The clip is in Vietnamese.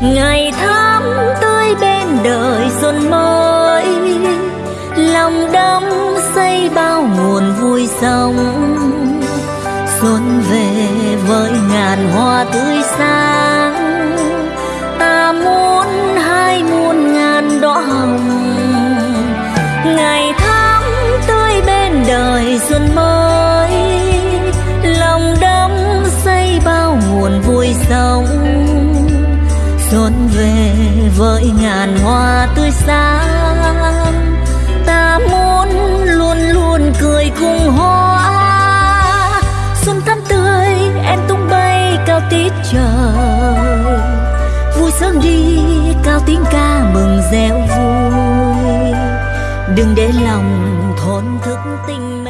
ngày tháng tươi bên đời xuân mới, lòng đắm xây bao nguồn vui sống. Xuân về với ngàn hoa tươi sáng, ta muốn hai muôn ngàn đóa hồng. Ngày tháng tươi bên đời xuân mới, lòng đắm xây bao nguồn vui sống xuân về với ngàn hoa tươi sáng. Ta muốn luôn luôn cười cùng hoa. Xuân thắm tươi, em tung bay cao tít trời. Vui sớm đi, cao tiếng ca mừng reo vui. Đừng để lòng thốn thức tình